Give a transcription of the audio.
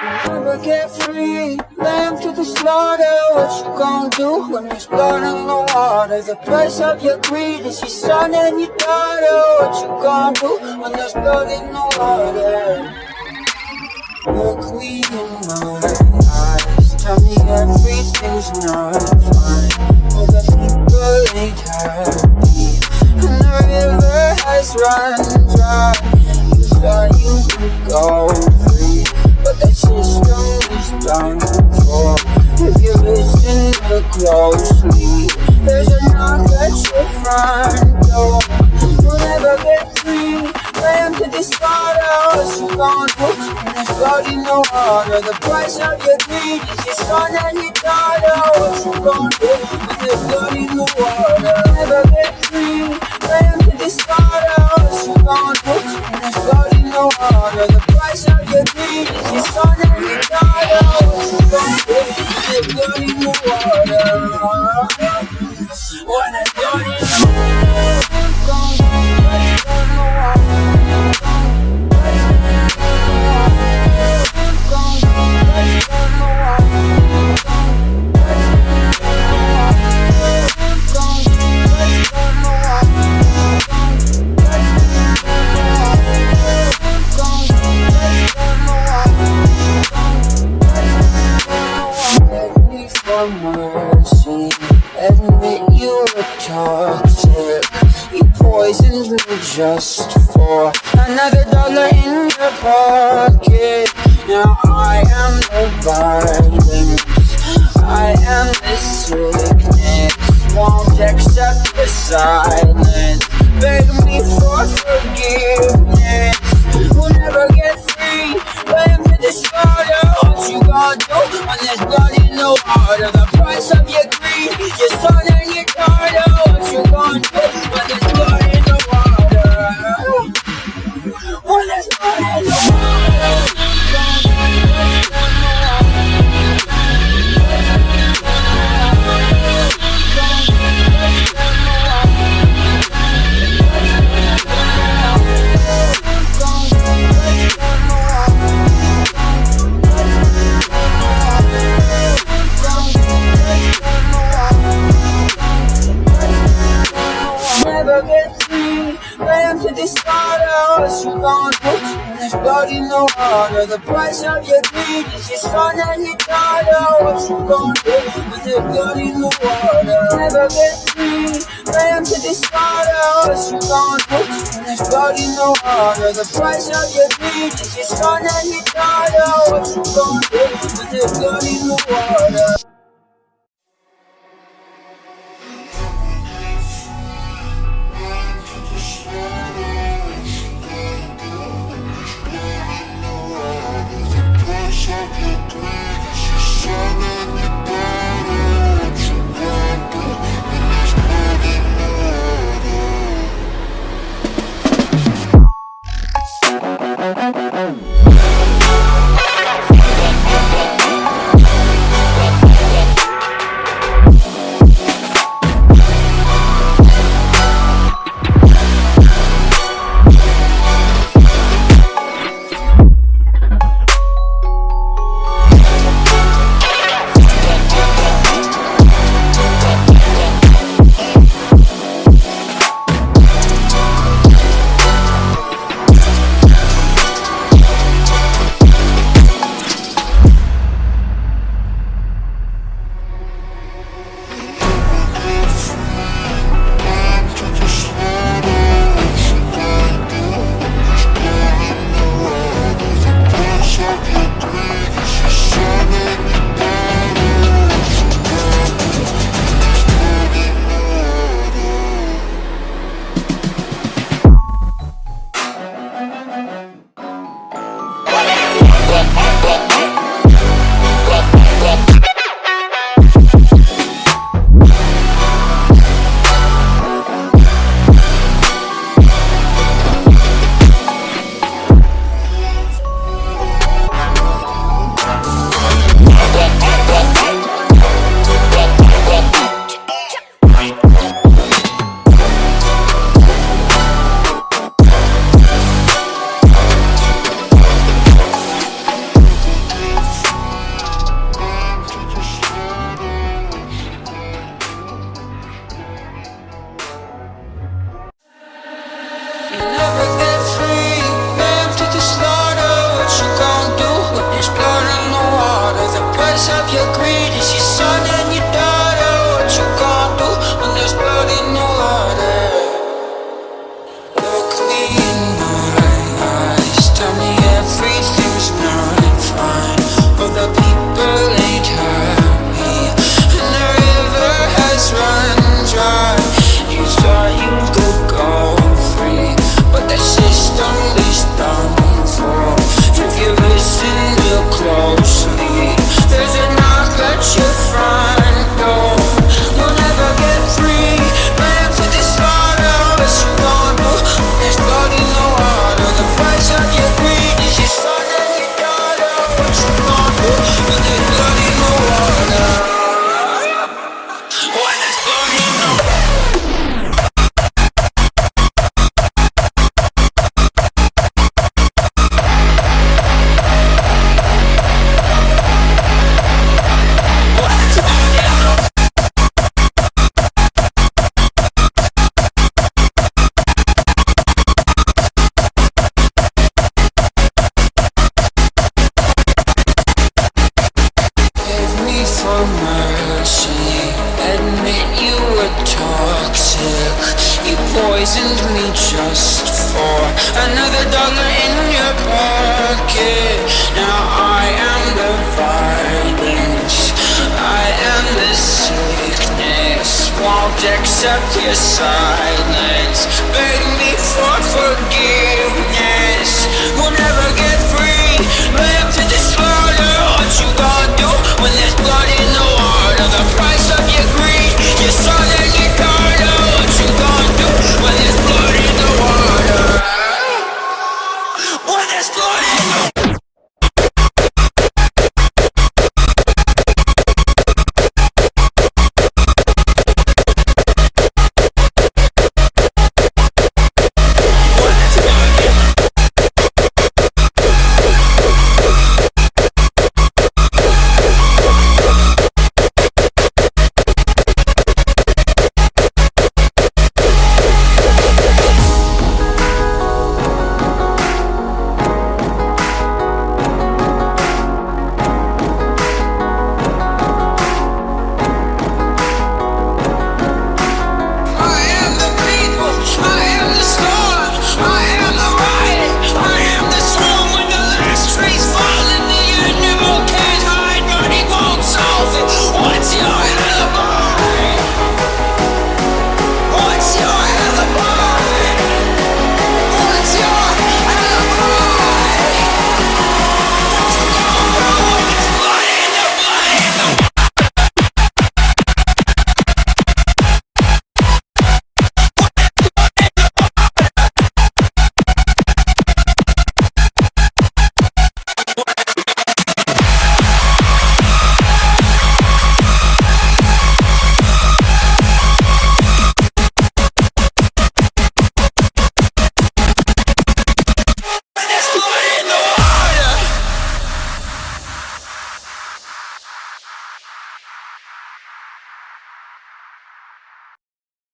Never get free, lamb to the slaughter What you gonna do when there's blood in the water? The price of your greed is your son and your daughter What you gonna do when there's blood in the water? Look me closely There's a knock at your front door You'll never get free. Lamb to this slaughter What you gonna do when there's blood in the water The price of your greed is your son and your daughter. What you gonna do when there's blood When there's You poisoned me just for Another dollar in your pocket. Now I am the violence. I am the sickness. Won't accept the silence. Beg me for forgiveness Yeah. The The price of your greed is your son and your daughter What you gonna do. When there's blood in the water. Never get free Lamb to slaughter. What you gonna do? When there's blood in the water The price of your greed is your son and your daughter What you gonna do. When there's blood in the water just for another dollar in your pocket. Now I am the violence, I am the sickness. Won't accept your silence. Beg me for forgiveness. Last Lord.